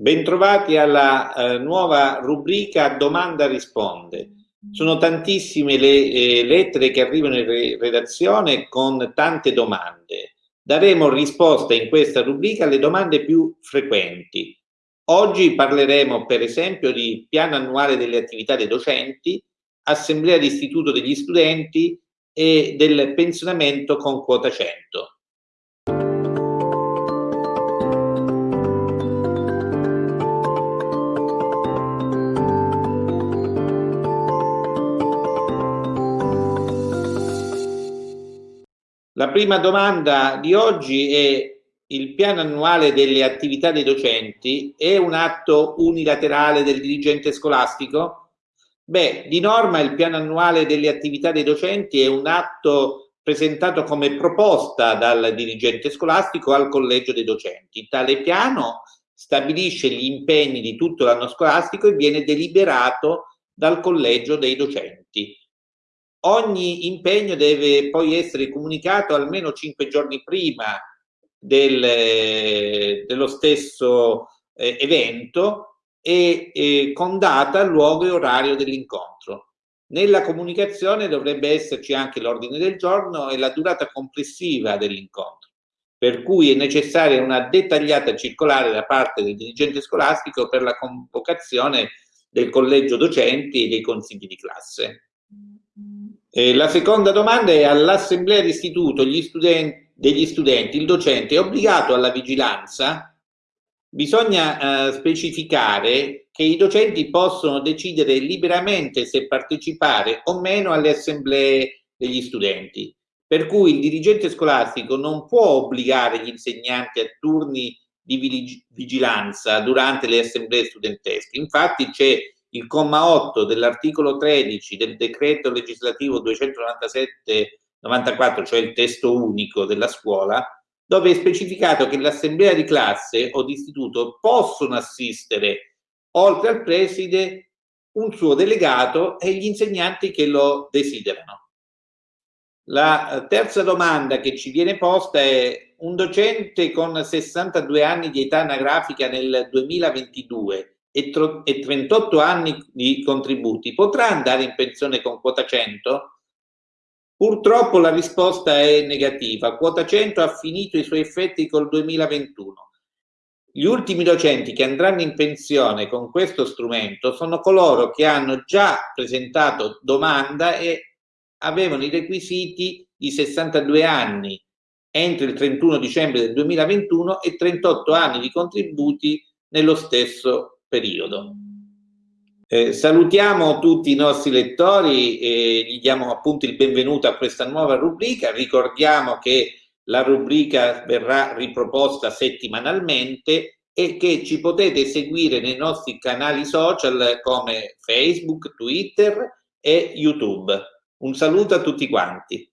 Bentrovati alla eh, nuova rubrica Domanda risponde. Sono tantissime le eh, lettere che arrivano in re redazione con tante domande. Daremo risposta in questa rubrica alle domande più frequenti. Oggi parleremo per esempio di piano annuale delle attività dei docenti, assemblea di istituto degli studenti e del pensionamento con quota 100. La prima domanda di oggi è il piano annuale delle attività dei docenti è un atto unilaterale del dirigente scolastico? Beh, di norma il piano annuale delle attività dei docenti è un atto presentato come proposta dal dirigente scolastico al collegio dei docenti. Tale piano stabilisce gli impegni di tutto l'anno scolastico e viene deliberato dal collegio dei docenti. Ogni impegno deve poi essere comunicato almeno cinque giorni prima del, dello stesso eh, evento e, e con data, luogo e orario dell'incontro. Nella comunicazione dovrebbe esserci anche l'ordine del giorno e la durata complessiva dell'incontro, per cui è necessaria una dettagliata circolare da parte del dirigente scolastico per la convocazione del collegio docenti e dei consigli di classe. Eh, la seconda domanda è all'assemblea d'istituto studenti, degli studenti, il docente è obbligato alla vigilanza? Bisogna eh, specificare che i docenti possono decidere liberamente se partecipare o meno alle assemblee degli studenti, per cui il dirigente scolastico non può obbligare gli insegnanti a turni di vigilanza durante le assemblee studentesche. Infatti c'è il comma 8 dell'articolo 13 del decreto legislativo 297-94, cioè il testo unico della scuola, dove è specificato che l'assemblea di classe o di istituto possono assistere, oltre al preside, un suo delegato e gli insegnanti che lo desiderano. La terza domanda che ci viene posta è un docente con 62 anni di età anagrafica nel 2022 e, e 38 anni di contributi, potrà andare in pensione con quota 100? Purtroppo la risposta è negativa. Quota 100 ha finito i suoi effetti col 2021. Gli ultimi docenti che andranno in pensione con questo strumento sono coloro che hanno già presentato domanda e avevano i requisiti di 62 anni entro il 31 dicembre del 2021 e 38 anni di contributi nello stesso periodo. Eh, salutiamo tutti i nostri lettori e gli diamo appunto il benvenuto a questa nuova rubrica. Ricordiamo che la rubrica verrà riproposta settimanalmente e che ci potete seguire nei nostri canali social come Facebook, Twitter e YouTube. Un saluto a tutti quanti.